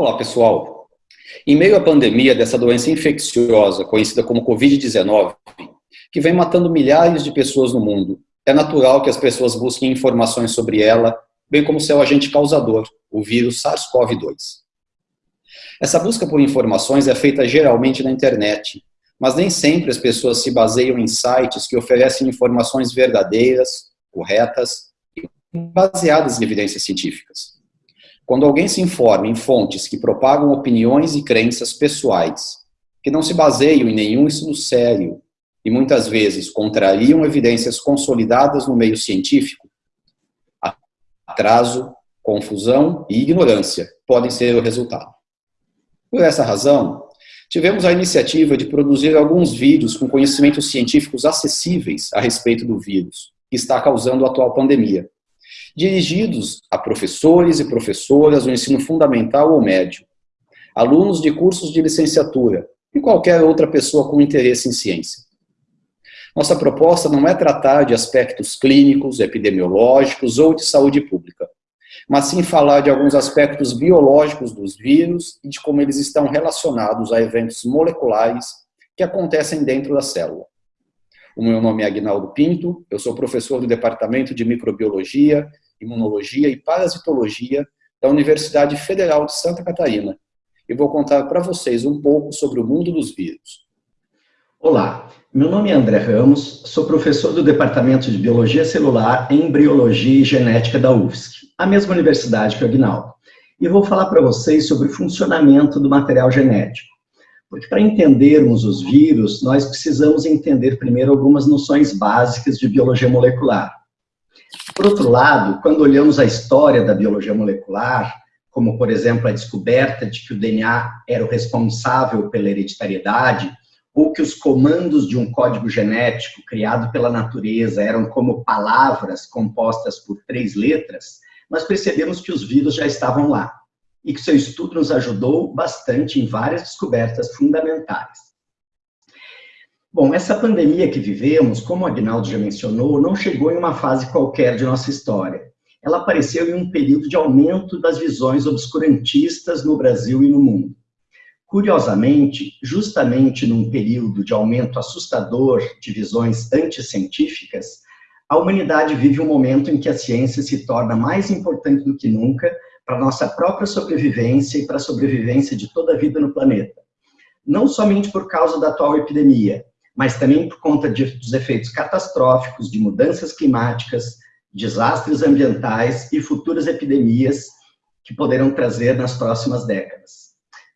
Olá, pessoal. Em meio à pandemia dessa doença infecciosa, conhecida como Covid-19, que vem matando milhares de pessoas no mundo, é natural que as pessoas busquem informações sobre ela, bem como seu agente causador, o vírus SARS-CoV-2. Essa busca por informações é feita geralmente na internet, mas nem sempre as pessoas se baseiam em sites que oferecem informações verdadeiras, corretas e baseadas em evidências científicas. Quando alguém se informa em fontes que propagam opiniões e crenças pessoais, que não se baseiam em nenhum estudo sério e muitas vezes contrariam evidências consolidadas no meio científico, atraso, confusão e ignorância podem ser o resultado. Por essa razão, tivemos a iniciativa de produzir alguns vídeos com conhecimentos científicos acessíveis a respeito do vírus, que está causando a atual pandemia, dirigidos a professores e professoras do ensino fundamental ou médio, alunos de cursos de licenciatura e qualquer outra pessoa com interesse em ciência. Nossa proposta não é tratar de aspectos clínicos, epidemiológicos ou de saúde pública, mas sim falar de alguns aspectos biológicos dos vírus e de como eles estão relacionados a eventos moleculares que acontecem dentro da célula. O meu nome é Agnaldo Pinto, eu sou professor do Departamento de Microbiologia, Imunologia e Parasitologia da Universidade Federal de Santa Catarina e vou contar para vocês um pouco sobre o mundo dos vírus. Olá, meu nome é André Ramos, sou professor do Departamento de Biologia Celular, Embriologia e Genética da UFSC, a mesma universidade que o Agnaldo, e vou falar para vocês sobre o funcionamento do material genético. Porque para entendermos os vírus, nós precisamos entender primeiro algumas noções básicas de biologia molecular. Por outro lado, quando olhamos a história da biologia molecular, como, por exemplo, a descoberta de que o DNA era o responsável pela hereditariedade, ou que os comandos de um código genético criado pela natureza eram como palavras compostas por três letras, nós percebemos que os vírus já estavam lá e que seu estudo nos ajudou bastante em várias descobertas fundamentais. Bom, essa pandemia que vivemos, como o Agnaldo já mencionou, não chegou em uma fase qualquer de nossa história. Ela apareceu em um período de aumento das visões obscurantistas no Brasil e no mundo. Curiosamente, justamente num período de aumento assustador de visões anticientíficas, a humanidade vive um momento em que a ciência se torna mais importante do que nunca para nossa própria sobrevivência e para a sobrevivência de toda a vida no planeta. Não somente por causa da atual epidemia, mas também por conta de, dos efeitos catastróficos de mudanças climáticas, desastres ambientais e futuras epidemias que poderão trazer nas próximas décadas.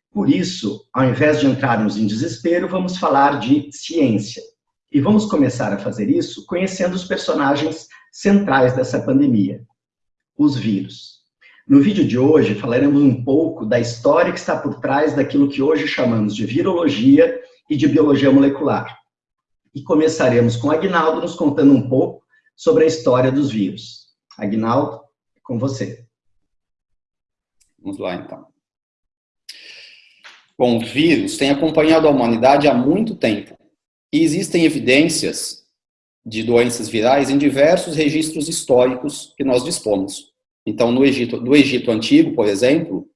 Por isso, ao invés de entrarmos em desespero, vamos falar de ciência. E vamos começar a fazer isso conhecendo os personagens centrais dessa pandemia, os vírus. No vídeo de hoje falaremos um pouco da história que está por trás daquilo que hoje chamamos de virologia e de biologia molecular. E começaremos com Agnaldo nos contando um pouco sobre a história dos vírus. Agnaldo, com você. Vamos lá, então. Bom, os vírus têm acompanhado a humanidade há muito tempo. E existem evidências de doenças virais em diversos registros históricos que nós dispomos. Então, no Egito, no Egito Antigo, por exemplo,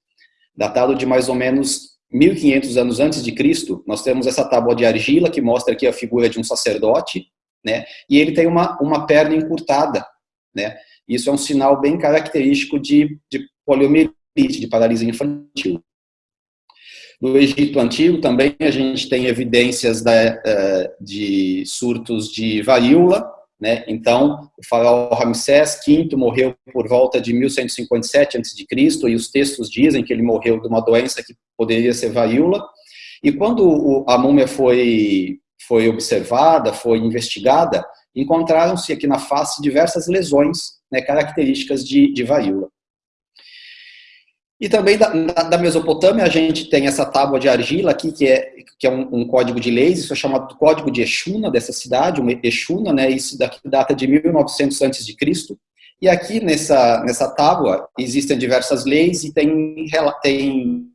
datado de mais ou menos 1500 anos antes de Cristo, nós temos essa tábua de argila que mostra aqui a figura de um sacerdote, né? E ele tem uma, uma perna encurtada, né? Isso é um sinal bem característico de, de poliomielite, de paralisia infantil. No Egito Antigo também a gente tem evidências da, eh, de surtos de varíola, né? Então, o faraó Ramsés V morreu por volta de 1157 a.C., e os textos dizem que ele morreu de uma doença que poderia ser varíola. E quando a múmia foi, foi observada, foi investigada, encontraram-se aqui na face diversas lesões né, características de, de varíola. E também da, da, Mesopotâmia a gente tem essa tábua de argila aqui, que é, que é um, um código de leis, isso é chamado Código de Exuna, dessa cidade, uma Exuna, né, isso daqui data de 1900 a.C. E aqui nessa, nessa tábua existem diversas leis e tem, tem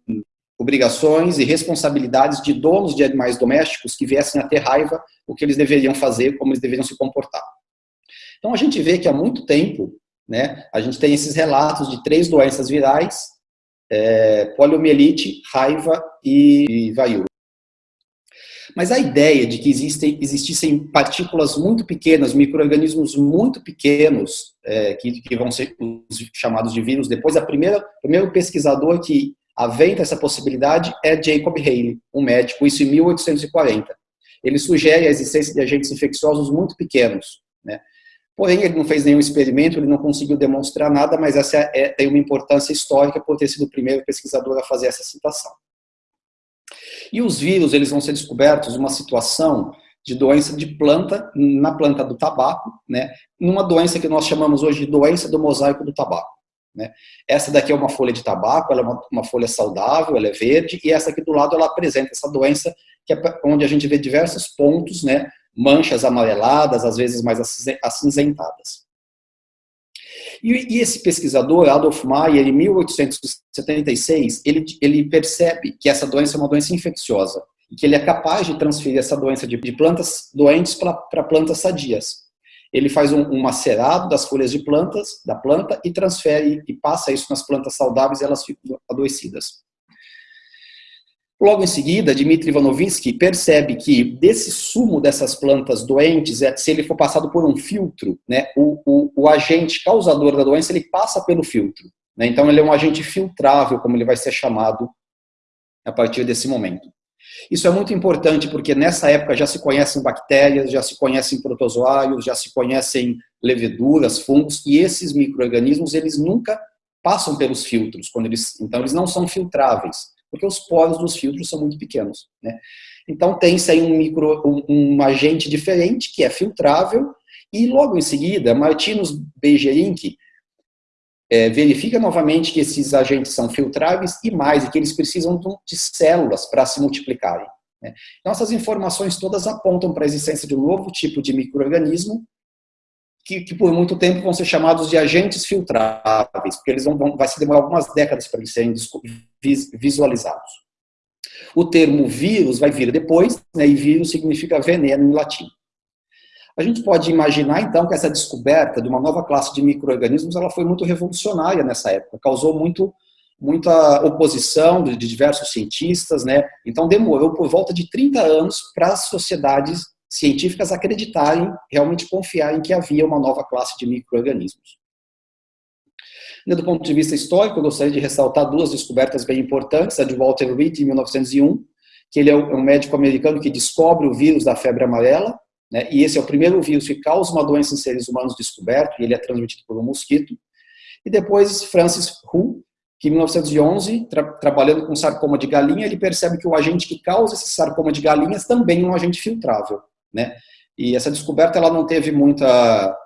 obrigações e responsabilidades de donos de animais domésticos que viessem a ter raiva, o que eles deveriam fazer, como eles deveriam se comportar. Então a gente vê que há muito tempo, né, a gente tem esses relatos de três doenças virais é, poliomielite, raiva e, e. Mas a ideia de que existem, existissem partículas muito pequenas, micro-organismos muito pequenos, é, que, que, vão ser chamados de vírus, depois, a primeira, o primeiro pesquisador que aventa essa possibilidade é Jacob Haley, um médico, isso em 1840. Ele sugere a existência de agentes infecciosos muito pequenos. Né? Porém, ele não fez nenhum experimento, ele não conseguiu demonstrar nada, mas essa é, tem uma importância histórica por ter sido o primeiro pesquisador a fazer essa citação. E os vírus, eles vão ser descobertos numa situação de doença de planta, na planta do tabaco, né, numa doença que nós chamamos hoje de doença do mosaico do tabaco. Né. Essa daqui é uma folha de tabaco, ela é uma, uma, folha saudável, ela é verde, e essa aqui do lado ela apresenta essa doença, que é onde a gente vê diversos pontos, né, manchas amareladas, às vezes mais acinzentadas. E, esse pesquisador, Adolf Meyer, em 1876, ele, ele percebe que essa doença é uma doença infecciosa e que ele é capaz de transferir essa doença de, de plantas doentes para plantas sadias. Ele faz um, um, macerado das folhas de plantas, da planta, e transfere e passa isso nas plantas saudáveis e elas ficam adoecidas. Logo em seguida, Dmitry Ivanovsky percebe que desse sumo dessas plantas doentes, é, se ele for passado por um filtro, né, o, o, o agente causador da doença ele passa pelo filtro. Né, então ele é um agente filtrável, como ele vai ser chamado a partir desse momento. Isso é muito importante porque nessa época já se conhecem bactérias, já se conhecem protozoários, já se conhecem leveduras, fungos, e esses micro-organismos eles nunca passam pelos filtros, quando eles, então eles não são filtráveis porque os poros dos filtros são muito pequenos. Né? Então tem-se aí um, micro, um, um, agente diferente, que é filtrável, e logo em seguida, Martinus Beijerinck é, verifica novamente que esses agentes são filtráveis e mais, e que eles precisam de células para se multiplicarem. Né? Então essas informações todas apontam para a existência de um novo tipo de microorganismo que, que, por muito tempo vão ser chamados de agentes filtráveis, porque eles vão, vão vai se demorar algumas décadas para eles serem visualizados. O termo vírus vai vir depois, né, e vírus significa veneno em latim. A gente pode imaginar, então, que essa descoberta de uma nova classe de micro-organismos ela foi muito revolucionária nessa época, causou muito, muita oposição de, de diversos cientistas, né? então demorou por volta de 30 anos para as sociedades científicas acreditarem, realmente confiarem que havia uma nova classe de micro-organismos. Do ponto de vista histórico, eu gostaria de ressaltar duas descobertas bem importantes, a de Walter Reed, em 1901, que ele é um médico americano que descobre o vírus da febre amarela, né, e esse é o primeiro vírus que causa uma doença em seres humanos descoberto, e ele é transmitido por um mosquito. E depois, Francis Hu, que em 1911, tra trabalhando com sarcoma de galinha, ele percebe que o agente que causa esse sarcoma de galinhas também é um agente filtrável né? E essa descoberta ela não teve muita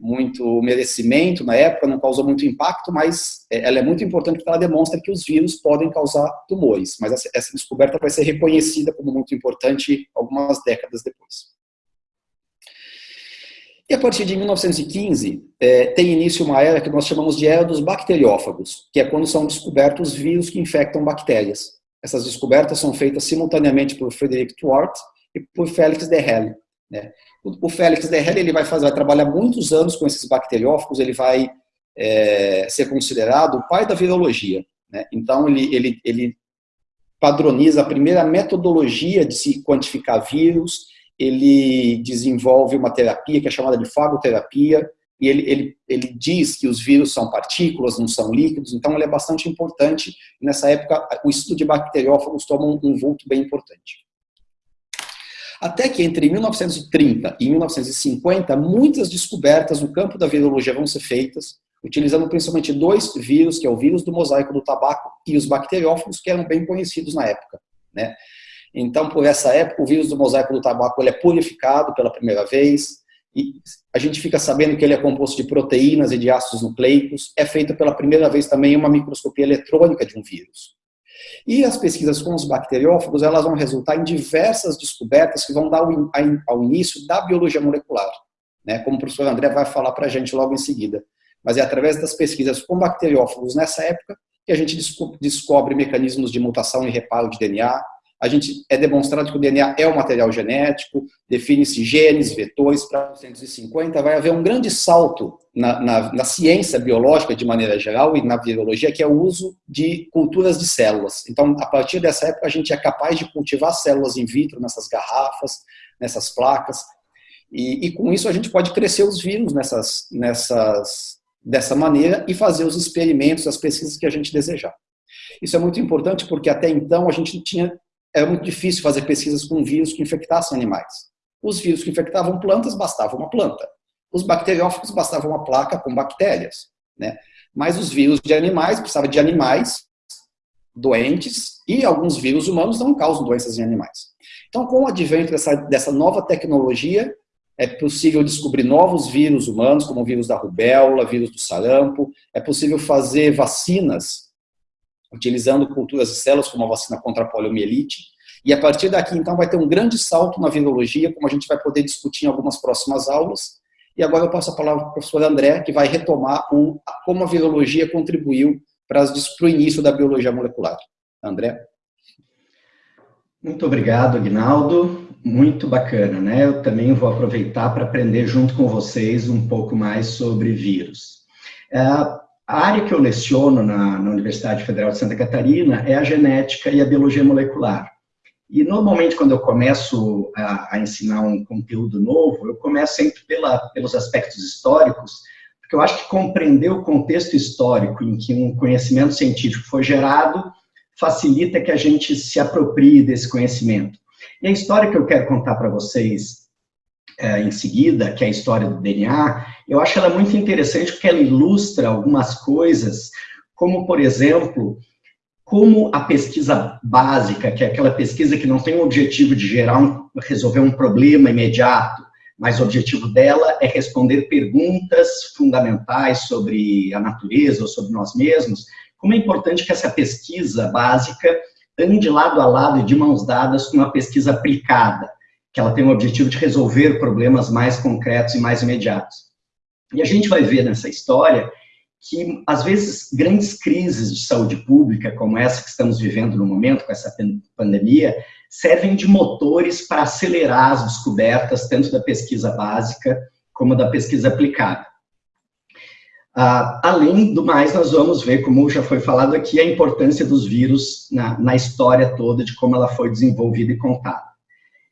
muito merecimento na época, não causou muito impacto, mas é, ela é muito importante porque ela demonstra que os vírus podem causar tumores. Mas essa, descoberta vai ser reconhecida como muito importante algumas décadas depois. E a partir de 1915, é, tem início uma era que nós chamamos de era dos bacteriófagos, que é quando são descobertos vírus que infectam bactérias. Essas descobertas são feitas simultaneamente por Frederick Twart e por Félix Derrel. Né? O, Félix Derrel ele vai, fazer, vai trabalhar muitos anos com esses bacteriófagos, ele vai é, ser considerado o pai da virologia. Né? Então, ele, ele, ele padroniza a primeira metodologia de se quantificar vírus, ele desenvolve uma terapia que é chamada de fagoterapia, e ele, ele, ele diz que os vírus são partículas, não são líquidos, então ele é bastante importante. Nessa época, o estudo de bacteriófagos toma um, um vulto bem importante. Até que entre 1930 e 1950, muitas descobertas no campo da virologia vão ser feitas, utilizando principalmente dois vírus, que é o vírus do mosaico do tabaco e os bacteriófagos, que eram bem conhecidos na época. Né? Então, por essa época, o vírus do mosaico do tabaco ele é purificado pela primeira vez, e a gente fica sabendo que ele é composto de proteínas e de ácidos nucleicos, é feita pela primeira vez também uma microscopia eletrônica de um vírus. E as pesquisas com os bacteriófagos, elas vão resultar em diversas descobertas que vão dar ao início da biologia molecular, né? como o professor André vai falar para a gente logo em seguida. Mas é através das pesquisas com bacteriófagos nessa época que a gente descobre mecanismos de mutação e reparo de DNA, a gente é demonstrado que o DNA é um material genético, define-se genes, vetores para 250, vai haver um grande salto na, na, na, ciência biológica de maneira geral e na biologia, que é o uso de culturas de células. Então, a partir dessa época, a gente é capaz de cultivar células in vitro nessas garrafas, nessas placas, e, e com isso a gente pode crescer os vírus nessas, nessas, dessa maneira e fazer os experimentos, as pesquisas que a gente desejar. Isso é muito importante porque até então a gente tinha era muito difícil fazer pesquisas com vírus que infectassem animais. Os vírus que infectavam plantas, bastava uma planta. Os bacteriófagos, bastava uma placa com bactérias. Né? Mas os vírus de animais, precisava de animais doentes e alguns vírus humanos não causam doenças em animais. Então, com o advento dessa, dessa nova tecnologia, é possível descobrir novos vírus humanos, como o vírus da rubéola, vírus do sarampo, é possível fazer vacinas utilizando culturas de células como a vacina contra a poliomielite. E a partir daqui, então, vai ter um grande salto na virologia, como a gente vai poder discutir em algumas próximas aulas. E agora eu passo a palavra para o professor André, que vai retomar o, como a virologia contribuiu para, para o início da biologia molecular. André? Muito obrigado, Aguinaldo. Muito bacana, né? Eu também vou aproveitar para aprender junto com vocês um pouco mais sobre vírus. É, a área que eu leciono na, na, Universidade Federal de Santa Catarina é a genética e a biologia molecular. E normalmente quando eu começo a, a ensinar um conteúdo novo, eu começo sempre pela, pelos aspectos históricos, porque eu acho que compreender o contexto histórico em que um conhecimento científico foi gerado facilita que a gente se aproprie desse conhecimento. E a história que eu quero contar para vocês é, em seguida, que é a história do DNA, eu acho ela muito interessante porque ela ilustra algumas coisas, como, por exemplo, como a pesquisa básica, que é aquela pesquisa que não tem o objetivo de gerar um, resolver um problema imediato, mas o objetivo dela é responder perguntas fundamentais sobre a natureza ou sobre nós mesmos, como é importante que essa pesquisa básica ande lado a lado e de mãos dadas com uma pesquisa aplicada, que ela tem o objetivo de resolver problemas mais concretos e mais imediatos. E a gente vai ver nessa história que, às vezes, grandes crises de saúde pública, como essa que estamos vivendo no momento, com essa pandemia, servem de motores para acelerar as descobertas, tanto da pesquisa básica como da pesquisa aplicada. Ah, além do mais, nós vamos ver, como já foi falado aqui, a importância dos vírus na, na história toda, de como ela foi desenvolvida e contada.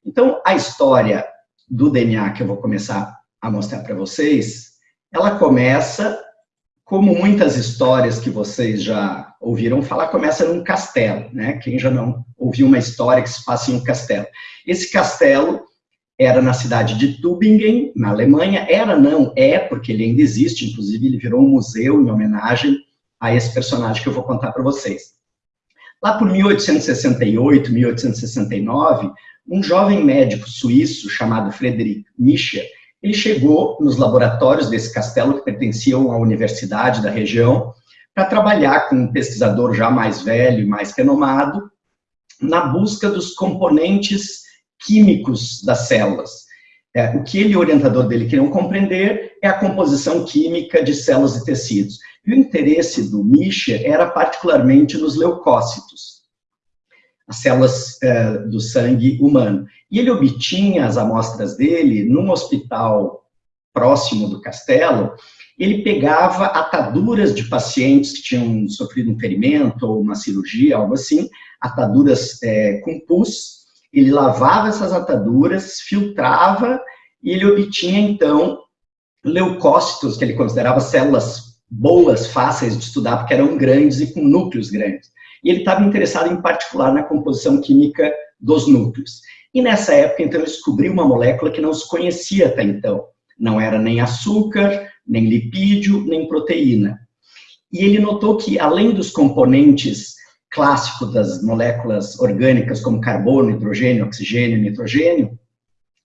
Então, a história do DNA que eu vou começar a mostrar para vocês, ela começa, como muitas histórias que vocês já ouviram falar, começa num castelo, né? Quem já não ouviu uma história que se passa em um castelo? Esse castelo era na cidade de Tübingen, na Alemanha, era não, é, porque ele ainda existe, inclusive ele virou um museu em homenagem a esse personagem que eu vou contar para vocês. Lá por 1868, 1869, um jovem médico suíço chamado Friedrich Nietzsche, ele chegou nos laboratórios desse castelo, que pertenciam à universidade da região, para trabalhar com um pesquisador já mais velho e mais renomado, na busca dos componentes químicos das células. É, o que ele e o orientador dele queriam compreender é a composição química de células e tecidos. E o interesse do Nietzsche era particularmente nos leucócitos as células é, do sangue humano. E ele obtinha as amostras dele num hospital próximo do castelo, ele pegava ataduras de pacientes que tinham sofrido um ferimento ou uma cirurgia, algo assim, ataduras é, com pus, ele lavava essas ataduras, filtrava e ele obtinha, então, leucócitos, que ele considerava células boas, fáceis de estudar, porque eram grandes e com núcleos grandes e ele estava interessado em particular na composição química dos núcleos. E nessa época, então, ele descobriu uma molécula que não se conhecia até então. Não era nem açúcar, nem lipídio, nem proteína. E ele notou que, além dos componentes clássicos das moléculas orgânicas, como carbono, hidrogênio, oxigênio, nitrogênio,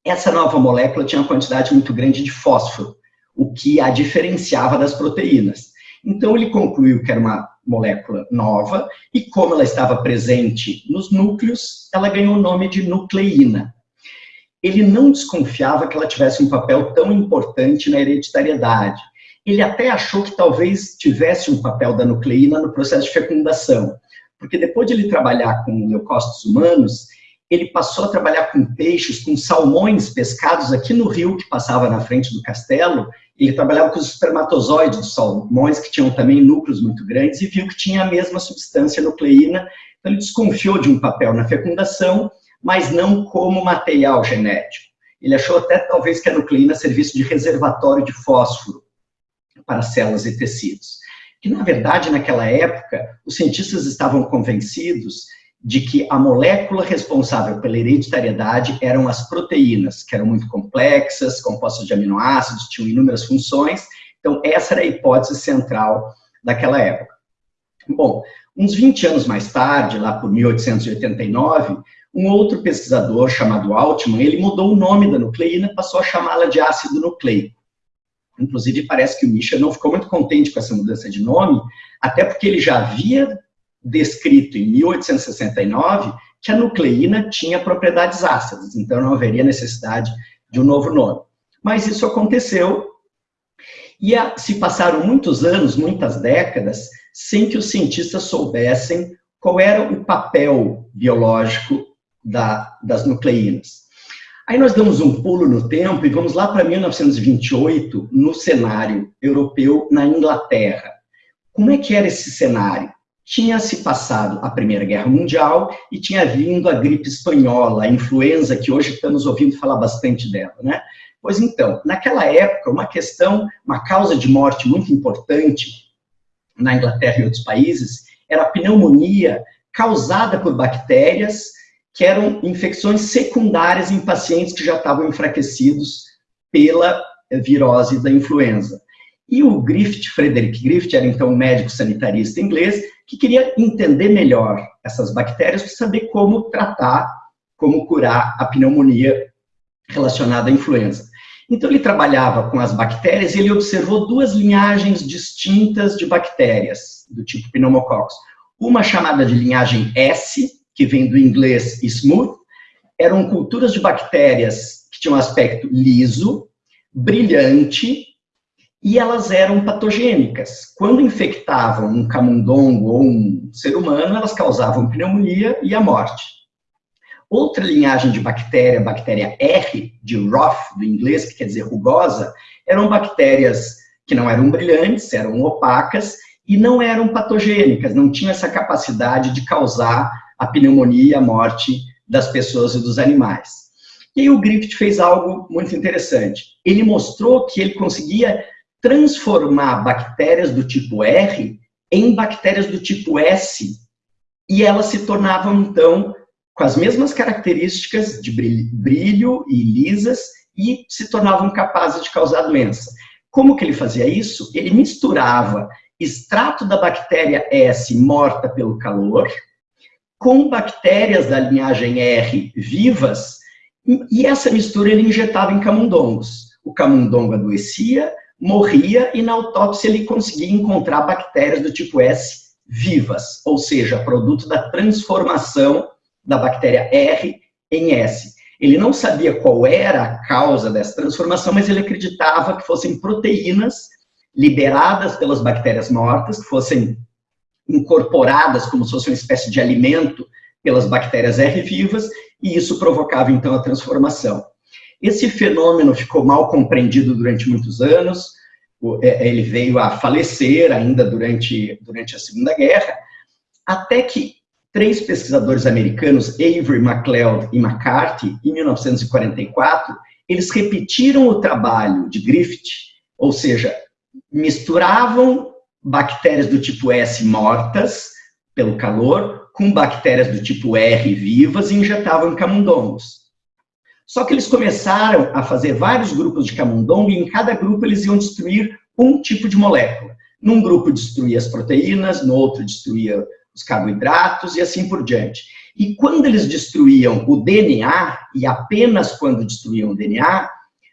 essa nova molécula tinha uma quantidade muito grande de fósforo, o que a diferenciava das proteínas. Então, ele concluiu que era uma molécula nova, e como ela estava presente nos núcleos, ela ganhou o nome de nucleína. Ele não desconfiava que ela tivesse um papel tão importante na hereditariedade. Ele até achou que talvez tivesse um papel da nucleína no processo de fecundação, porque depois de ele trabalhar com leucócitos humanos, ele passou a trabalhar com peixes, com salmões pescados aqui no rio que passava na frente do castelo. Ele trabalhava com os espermatozoides dos salmões, que tinham também núcleos muito grandes, e viu que tinha a mesma substância nucleína. Então, ele desconfiou de um papel na fecundação, mas não como material genético. Ele achou até, talvez, que a nucleína servisse de reservatório de fósforo para células e tecidos. Que, na verdade, naquela época, os cientistas estavam convencidos de que a molécula responsável pela hereditariedade eram as proteínas, que eram muito complexas, compostas de aminoácidos, tinham inúmeras funções. Então, essa era a hipótese central daquela época. Bom, uns 20 anos mais tarde, lá por 1889, um outro pesquisador chamado Altman, ele mudou o nome da nucleína, passou a chamá-la de ácido nucleico. Inclusive, parece que o Misha não ficou muito contente com essa mudança de nome, até porque ele já havia descrito em 1869 que a nucleína tinha propriedades ácidas, então não haveria necessidade de um novo nome. Mas isso aconteceu e a, se passaram muitos anos, muitas décadas, sem que os cientistas soubessem qual era o papel biológico da, das nucleínas. Aí nós damos um pulo no tempo e vamos lá para 1928, no cenário europeu na Inglaterra. Como é que era esse cenário? Tinha se passado a Primeira Guerra Mundial e tinha vindo a gripe espanhola, a influenza, que hoje estamos ouvindo falar bastante dela, né? Pois então, naquela época, uma questão, uma causa de morte muito importante na Inglaterra e outros países era a pneumonia causada por bactérias que eram infecções secundárias em pacientes que já estavam enfraquecidos pela virose da influenza. E o Griffith, Frederick Griffith, era então um médico sanitarista inglês, que queria entender melhor essas bactérias para saber como tratar, como curar a pneumonia relacionada à influenza. Então ele trabalhava com as bactérias e ele observou duas linhagens distintas de bactérias do tipo pneumococcus. Uma chamada de linhagem S, que vem do inglês smooth, eram culturas de bactérias que tinham aspecto liso, brilhante, e elas eram patogênicas. Quando infectavam um camundongo ou um ser humano, elas causavam pneumonia e a morte. Outra linhagem de bactéria, bactéria R, de Roth, do inglês, que quer dizer rugosa, eram bactérias que não eram brilhantes, eram opacas e não eram patogênicas, não tinham essa capacidade de causar a pneumonia e a morte das pessoas e dos animais. E aí o Griffith fez algo muito interessante. Ele mostrou que ele conseguia transformar bactérias do tipo R em bactérias do tipo S, e elas se tornavam, então, com as mesmas características de brilho e lisas, e se tornavam capazes de causar doença. Como que ele fazia isso? Ele misturava extrato da bactéria S morta pelo calor com bactérias da linhagem R vivas, e essa mistura ele injetava em camundongos. O camundongo adoecia, morria e na autópsia ele conseguia encontrar bactérias do tipo S vivas, ou seja, produto da transformação da bactéria R em S. Ele não sabia qual era a causa dessa transformação, mas ele acreditava que fossem proteínas liberadas pelas bactérias mortas, que fossem incorporadas como se fosse uma espécie de alimento pelas bactérias R vivas, e isso provocava então a transformação. Esse fenômeno ficou mal compreendido durante muitos anos, é, ele veio a falecer ainda durante, durante a Segunda Guerra, até que três pesquisadores americanos, Avery, MacLeod e McCarthy, em 1944, eles repetiram o trabalho de Griffith, ou seja, misturavam bactérias do tipo S mortas pelo calor com bactérias do tipo R vivas e injetavam camundongos. Só que eles começaram a fazer vários grupos de camundongo e em cada grupo eles iam destruir um tipo de molécula. Num grupo destruía as proteínas, no outro destruía os carboidratos e assim por diante. E quando eles destruíam o DNA, e apenas quando destruíam o DNA,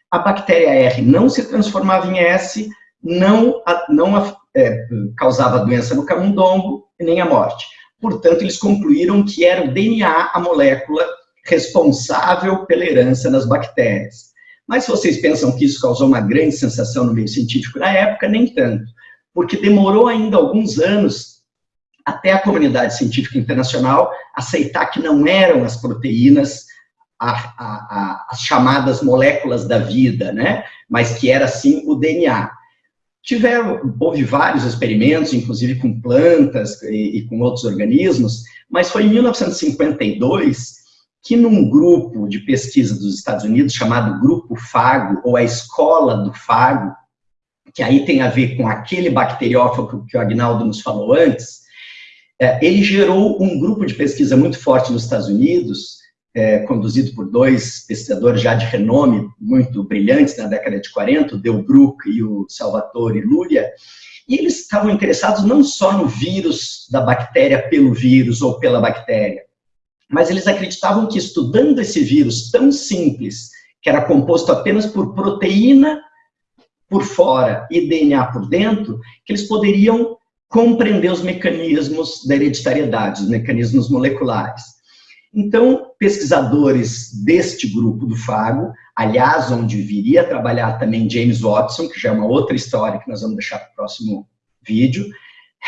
a bactéria R não se transformava em S, não, não é, causava doença no camundongo nem a morte. Portanto, eles concluíram que era o DNA a molécula responsável pela herança nas bactérias. Mas se vocês pensam que isso causou uma grande sensação no meio científico na época, nem tanto, porque demorou ainda alguns anos até a comunidade científica internacional aceitar que não eram as proteínas a, a, a, as chamadas moléculas da vida, né? mas que era sim o DNA. Tiveram, houve vários experimentos, inclusive com plantas e, e com outros organismos, mas foi em 1952 que num grupo de pesquisa dos Estados Unidos, chamado Grupo Fago, ou a Escola do Fago, que aí tem a ver com aquele bacteriófago que o Agnaldo nos falou antes, é, ele gerou um grupo de pesquisa muito forte nos Estados Unidos, é, conduzido por dois pesquisadores já de renome, muito brilhantes na década de 40, o Delbruck e o Salvatore Luria, e eles estavam interessados não só no vírus da bactéria pelo vírus ou pela bactéria, mas eles acreditavam que estudando esse vírus tão simples, que era composto apenas por proteína por fora e DNA por dentro, que eles poderiam compreender os mecanismos da hereditariedade, os mecanismos moleculares. Então, pesquisadores deste grupo do Fago, aliás, onde viria a trabalhar também James Watson, que já é uma outra história que nós vamos deixar para o próximo vídeo,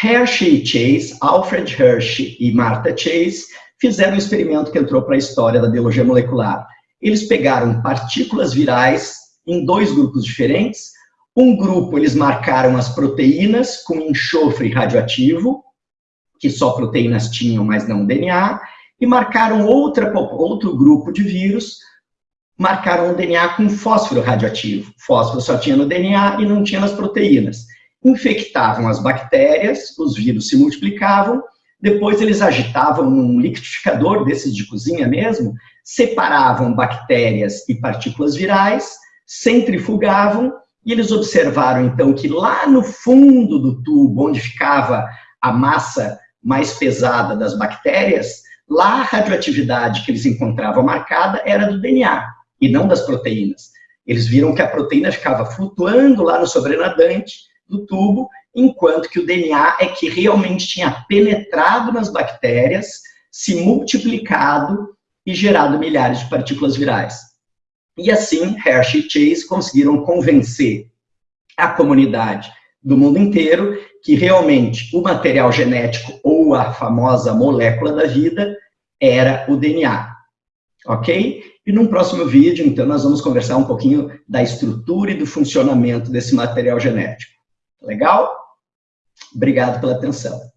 Hershey Chase, Alfred Hershey e Martha Chase, fizeram um experimento que entrou para a história da biologia molecular. Eles pegaram partículas virais em dois grupos diferentes. Um grupo, eles marcaram as proteínas com enxofre radioativo, que só proteínas tinham, mas não DNA, e marcaram outra, outro grupo de vírus, marcaram o DNA com fósforo radioativo. Fósforo só tinha no DNA e não tinha nas proteínas. Infectavam as bactérias, os vírus se multiplicavam, depois eles agitavam num liquidificador desses de cozinha mesmo, separavam bactérias e partículas virais, centrifugavam, e eles observaram então que lá no fundo do tubo, onde ficava a massa mais pesada das bactérias, Lá a radioatividade que eles encontravam marcada era do DNA e não das proteínas. Eles viram que a proteína ficava flutuando lá no sobrenadante do tubo, enquanto que o DNA é que realmente tinha penetrado nas bactérias, se multiplicado e gerado milhares de partículas virais. E assim, Hershey e Chase conseguiram convencer a comunidade do mundo inteiro que realmente o material genético ou a famosa molécula da vida era o DNA, ok? E num próximo vídeo, então, nós vamos conversar um pouquinho da estrutura e do funcionamento desse material genético. Legal? Obrigado pela atenção.